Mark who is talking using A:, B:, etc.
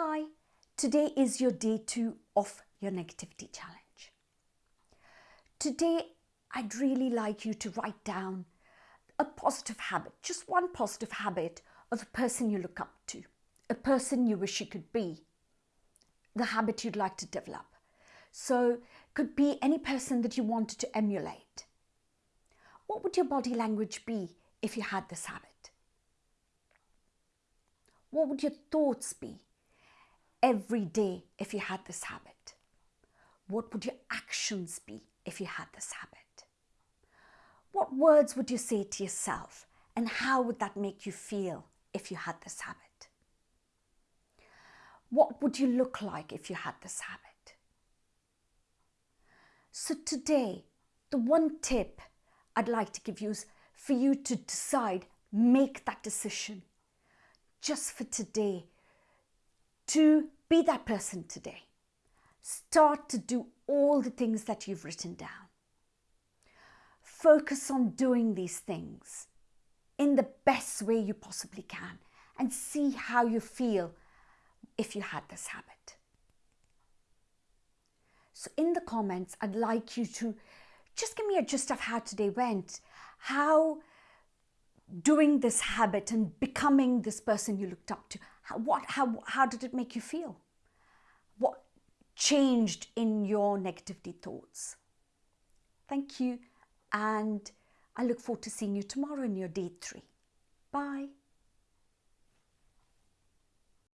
A: Hi, today is your day two of your negativity challenge. Today, I'd really like you to write down a positive habit, just one positive habit of a person you look up to, a person you wish you could be, the habit you'd like to develop. So, could be any person that you wanted to emulate. What would your body language be if you had this habit? What would your thoughts be every day if you had this habit? What would your actions be if you had this habit? What words would you say to yourself and how would that make you feel if you had this habit? What would you look like if you had this habit? So today, the one tip I'd like to give you is for you to decide, make that decision just for today to be that person today. Start to do all the things that you've written down. Focus on doing these things in the best way you possibly can and see how you feel if you had this habit. So in the comments, I'd like you to just give me a gist of how today went, how doing this habit and becoming this person you looked up to, how, what, how, how did it make you feel? What changed in your negativity thoughts? Thank you and I look forward to seeing you tomorrow in your day three. Bye.